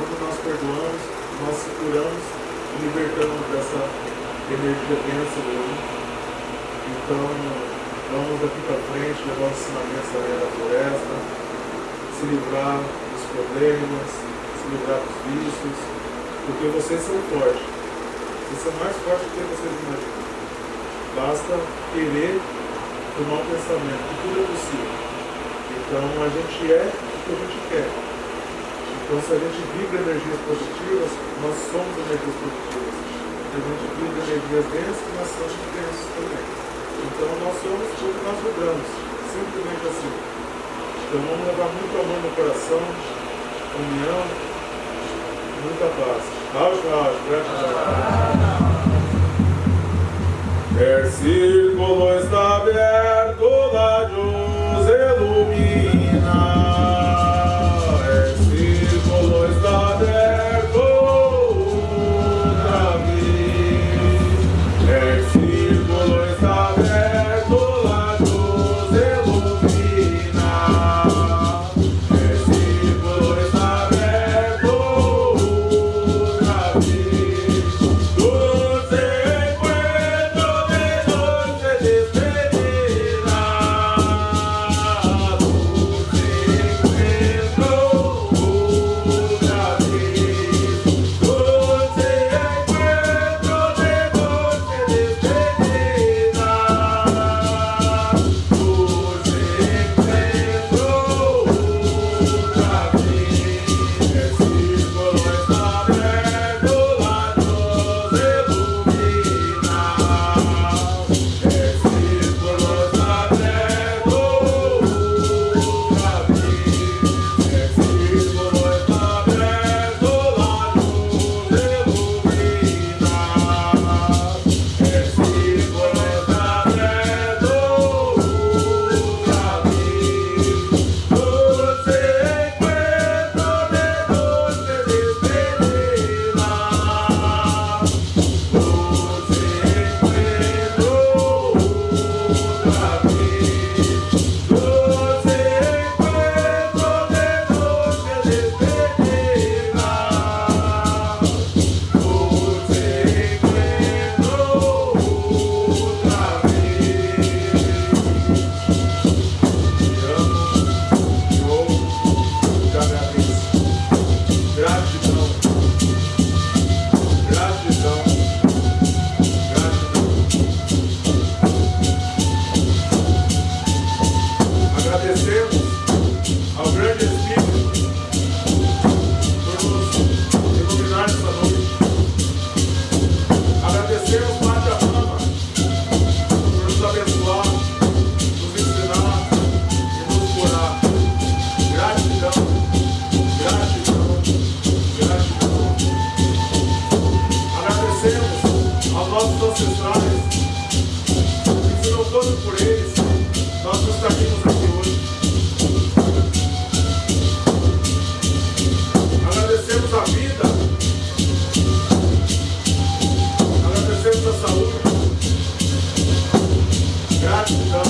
Quando nós perdoamos, nós se curamos e libertamos dessa energia densa do mundo. Então, vamos daqui para frente levar os ensinamentos da floresta, se livrar dos problemas, se livrar dos vícios, porque vocês são fortes. Vocês são mais fortes do que vocês imaginam. Basta querer tomar um pensamento, que tudo é possível. Então a gente é o que a gente quer. Então se a gente vibra energias positivas, nós somos energias positivas. Se a gente vibra energias densas, nós somos densos também. Então nós somos tudo que nós vibramos. Simplesmente assim. Então vamos levar muito amor no coração, união, muita paz. Rauch, Rauch, gratidão. É círculo está nossos ancestrais, que foram todos por eles, nós nos traímos aqui hoje. Agradecemos a vida, agradecemos a saúde, gratidão.